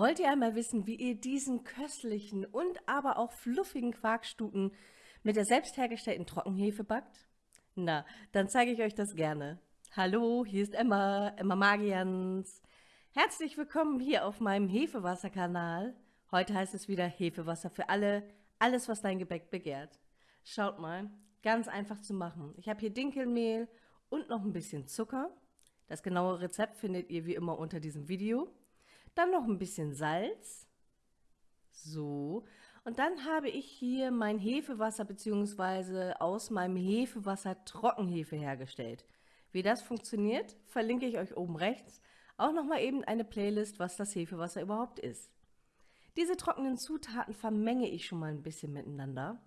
Wollt ihr einmal wissen, wie ihr diesen köstlichen und aber auch fluffigen Quarkstuten mit der selbst hergestellten Trockenhefe backt? Na, dann zeige ich euch das gerne. Hallo, hier ist Emma, Emma Magians. Herzlich willkommen hier auf meinem Hefewasserkanal. Heute heißt es wieder Hefewasser für alle, alles was dein Gebäck begehrt. Schaut mal, ganz einfach zu machen. Ich habe hier Dinkelmehl und noch ein bisschen Zucker. Das genaue Rezept findet ihr wie immer unter diesem Video. Dann noch ein bisschen Salz. So. Und dann habe ich hier mein Hefewasser bzw. aus meinem Hefewasser Trockenhefe hergestellt. Wie das funktioniert, verlinke ich euch oben rechts. Auch nochmal eben eine Playlist, was das Hefewasser überhaupt ist. Diese trockenen Zutaten vermenge ich schon mal ein bisschen miteinander.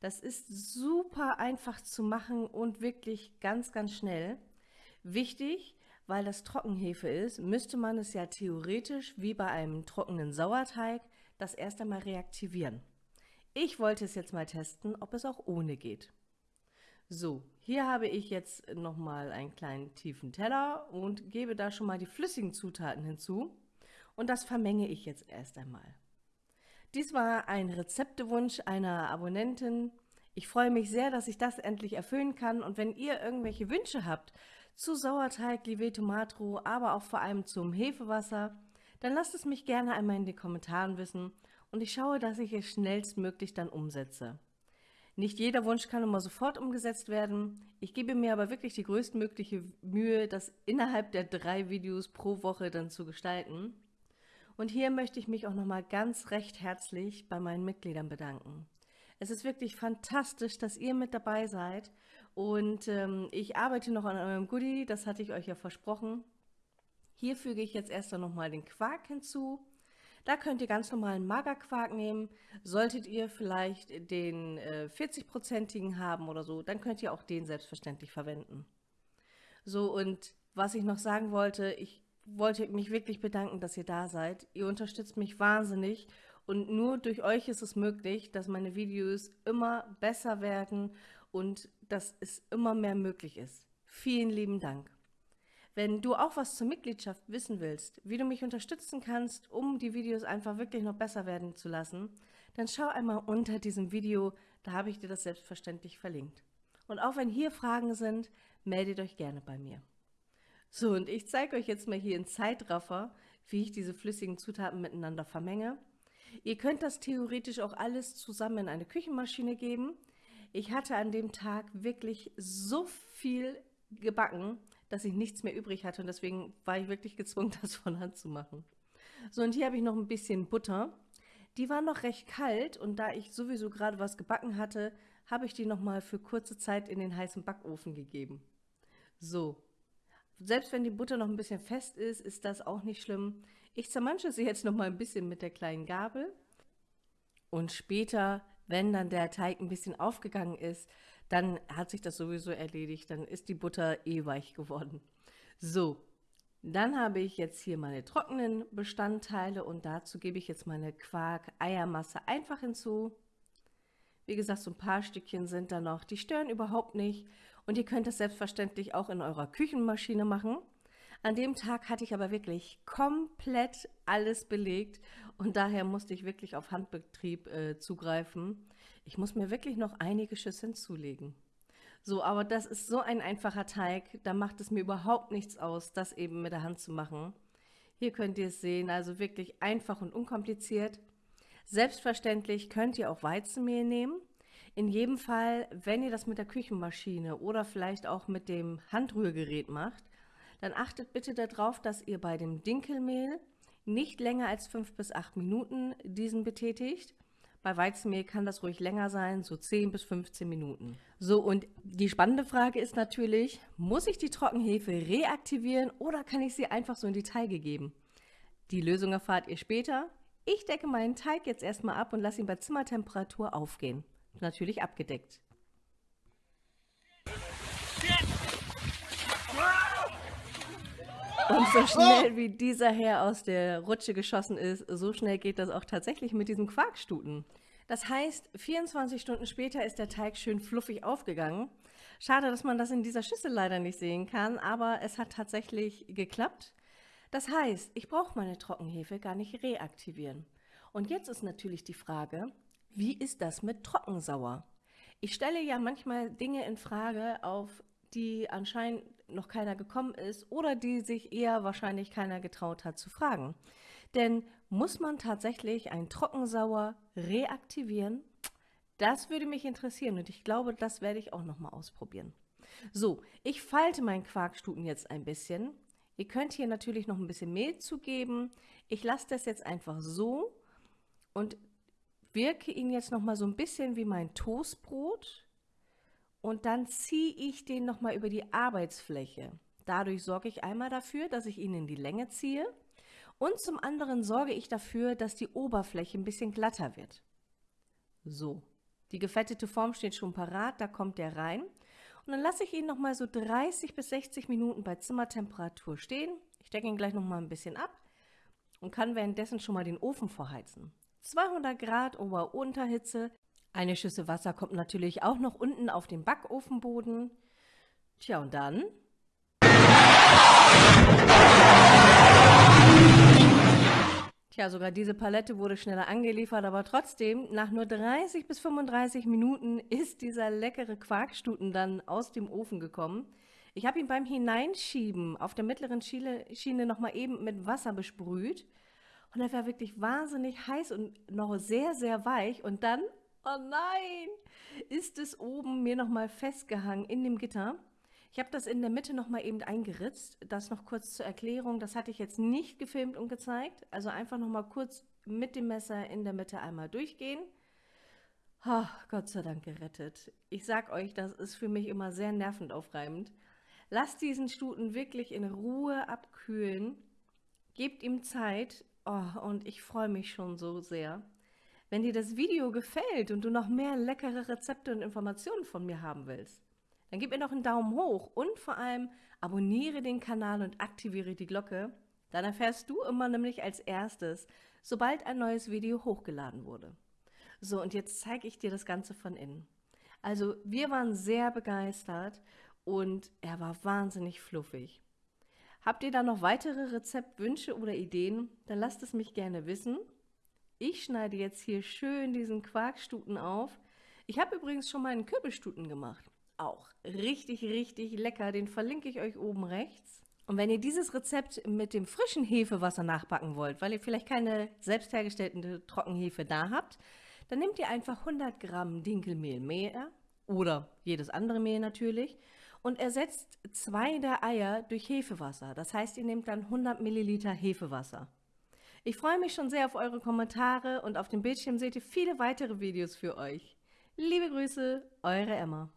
Das ist super einfach zu machen und wirklich ganz, ganz schnell. Wichtig, weil das Trockenhefe ist, müsste man es ja theoretisch wie bei einem trockenen Sauerteig das erst einmal reaktivieren. Ich wollte es jetzt mal testen, ob es auch ohne geht. So, hier habe ich jetzt nochmal einen kleinen tiefen Teller und gebe da schon mal die flüssigen Zutaten hinzu. Und das vermenge ich jetzt erst einmal. Dies war ein Rezeptewunsch einer Abonnentin. Ich freue mich sehr, dass ich das endlich erfüllen kann. Und wenn ihr irgendwelche Wünsche habt zu Sauerteig, Liveto Matro, aber auch vor allem zum Hefewasser, dann lasst es mich gerne einmal in den Kommentaren wissen und ich schaue, dass ich es schnellstmöglich dann umsetze. Nicht jeder Wunsch kann immer sofort umgesetzt werden. Ich gebe mir aber wirklich die größtmögliche Mühe, das innerhalb der drei Videos pro Woche dann zu gestalten. Und hier möchte ich mich auch nochmal ganz recht herzlich bei meinen Mitgliedern bedanken. Es ist wirklich fantastisch, dass ihr mit dabei seid und ähm, ich arbeite noch an eurem Goodie, das hatte ich euch ja versprochen. Hier füge ich jetzt erst noch mal den Quark hinzu. Da könnt ihr ganz normalen Magerquark nehmen. Solltet ihr vielleicht den äh, 40-prozentigen haben oder so, dann könnt ihr auch den selbstverständlich verwenden. So, und was ich noch sagen wollte, ich wollte mich wirklich bedanken, dass ihr da seid. Ihr unterstützt mich wahnsinnig und nur durch euch ist es möglich, dass meine Videos immer besser werden und dass es immer mehr möglich ist. Vielen lieben Dank. Wenn du auch was zur Mitgliedschaft wissen willst, wie du mich unterstützen kannst, um die Videos einfach wirklich noch besser werden zu lassen, dann schau einmal unter diesem Video, da habe ich dir das selbstverständlich verlinkt. Und auch wenn hier Fragen sind, meldet euch gerne bei mir. So, und ich zeige euch jetzt mal hier in Zeitraffer, wie ich diese flüssigen Zutaten miteinander vermenge. Ihr könnt das theoretisch auch alles zusammen in eine Küchenmaschine geben. Ich hatte an dem Tag wirklich so viel gebacken, dass ich nichts mehr übrig hatte und deswegen war ich wirklich gezwungen, das von Hand zu machen. So, und hier habe ich noch ein bisschen Butter. Die war noch recht kalt und da ich sowieso gerade was gebacken hatte, habe ich die noch mal für kurze Zeit in den heißen Backofen gegeben. So, selbst wenn die Butter noch ein bisschen fest ist, ist das auch nicht schlimm. Ich zermansche sie jetzt noch mal ein bisschen mit der kleinen Gabel und später wenn dann der Teig ein bisschen aufgegangen ist, dann hat sich das sowieso erledigt, dann ist die Butter eh weich geworden. So, dann habe ich jetzt hier meine trockenen Bestandteile und dazu gebe ich jetzt meine Quark-Eiermasse einfach hinzu. Wie gesagt, so ein paar Stückchen sind da noch, die stören überhaupt nicht und ihr könnt das selbstverständlich auch in eurer Küchenmaschine machen. An dem Tag hatte ich aber wirklich komplett alles belegt und daher musste ich wirklich auf Handbetrieb äh, zugreifen. Ich muss mir wirklich noch einige Schüsseln zulegen. So, aber das ist so ein einfacher Teig, da macht es mir überhaupt nichts aus, das eben mit der Hand zu machen. Hier könnt ihr es sehen, also wirklich einfach und unkompliziert. Selbstverständlich könnt ihr auch Weizenmehl nehmen. In jedem Fall, wenn ihr das mit der Küchenmaschine oder vielleicht auch mit dem Handrührgerät macht, dann achtet bitte darauf, dass ihr bei dem Dinkelmehl nicht länger als 5 bis 8 Minuten diesen betätigt. Bei Weizenmehl kann das ruhig länger sein, so 10 bis 15 Minuten. So, und die spannende Frage ist natürlich, muss ich die Trockenhefe reaktivieren oder kann ich sie einfach so in die Teige geben? Die Lösung erfahrt ihr später. Ich decke meinen Teig jetzt erstmal ab und lasse ihn bei Zimmertemperatur aufgehen. Natürlich abgedeckt. Und so schnell wie dieser Herr aus der Rutsche geschossen ist, so schnell geht das auch tatsächlich mit diesem Quarkstuten. Das heißt, 24 Stunden später ist der Teig schön fluffig aufgegangen. Schade, dass man das in dieser Schüssel leider nicht sehen kann, aber es hat tatsächlich geklappt. Das heißt, ich brauche meine Trockenhefe gar nicht reaktivieren. Und jetzt ist natürlich die Frage, wie ist das mit Trockensauer? Ich stelle ja manchmal Dinge in Frage, auf die anscheinend noch keiner gekommen ist oder die sich eher wahrscheinlich keiner getraut hat zu fragen. Denn muss man tatsächlich ein Trockensauer reaktivieren? Das würde mich interessieren und ich glaube, das werde ich auch nochmal ausprobieren. So, ich falte meinen Quarkstuten jetzt ein bisschen. Ihr könnt hier natürlich noch ein bisschen Mehl zugeben. Ich lasse das jetzt einfach so und wirke ihn jetzt noch mal so ein bisschen wie mein Toastbrot und dann ziehe ich den noch mal über die Arbeitsfläche. Dadurch sorge ich einmal dafür, dass ich ihn in die Länge ziehe und zum anderen sorge ich dafür, dass die Oberfläche ein bisschen glatter wird. So, die gefettete Form steht schon parat, da kommt der rein. Und dann lasse ich ihn noch mal so 30 bis 60 Minuten bei Zimmertemperatur stehen. Ich decke ihn gleich noch mal ein bisschen ab und kann währenddessen schon mal den Ofen vorheizen. 200 Grad Ober-Unterhitze. Eine Schüssel Wasser kommt natürlich auch noch unten auf den Backofenboden. Tja, und dann Tja, sogar diese Palette wurde schneller angeliefert, aber trotzdem, nach nur 30 bis 35 Minuten ist dieser leckere Quarkstuten dann aus dem Ofen gekommen. Ich habe ihn beim Hineinschieben auf der mittleren Schiene, Schiene nochmal eben mit Wasser besprüht. Und er war wirklich wahnsinnig heiß und noch sehr, sehr weich. Und dann, oh nein, ist es oben mir nochmal festgehangen in dem Gitter. Ich habe das in der Mitte nochmal eben eingeritzt. Das noch kurz zur Erklärung. Das hatte ich jetzt nicht gefilmt und gezeigt. Also einfach nochmal kurz mit dem Messer in der Mitte einmal durchgehen. Oh, Gott sei Dank gerettet. Ich sag euch, das ist für mich immer sehr nervenaufreibend. Lasst diesen Stuten wirklich in Ruhe abkühlen. Gebt ihm Zeit. Oh, und ich freue mich schon so sehr. Wenn dir das Video gefällt und du noch mehr leckere Rezepte und Informationen von mir haben willst, dann gib mir noch einen Daumen hoch und vor allem abonniere den Kanal und aktiviere die Glocke. Dann erfährst du immer nämlich als erstes, sobald ein neues Video hochgeladen wurde. So, und jetzt zeige ich dir das Ganze von innen. Also, wir waren sehr begeistert und er war wahnsinnig fluffig. Habt ihr da noch weitere Rezeptwünsche oder Ideen? Dann lasst es mich gerne wissen. Ich schneide jetzt hier schön diesen Quarkstuten auf. Ich habe übrigens schon mal einen Kürbisstuten gemacht. Auch richtig, richtig lecker. Den verlinke ich euch oben rechts. Und wenn ihr dieses Rezept mit dem frischen Hefewasser nachbacken wollt, weil ihr vielleicht keine selbst hergestellte Trockenhefe da habt, dann nehmt ihr einfach 100 Gramm Dinkelmehl mehr oder jedes andere Mehl natürlich und ersetzt zwei der Eier durch Hefewasser. Das heißt, ihr nehmt dann 100 Milliliter Hefewasser. Ich freue mich schon sehr auf eure Kommentare und auf dem Bildschirm seht ihr viele weitere Videos für euch. Liebe Grüße, eure Emma.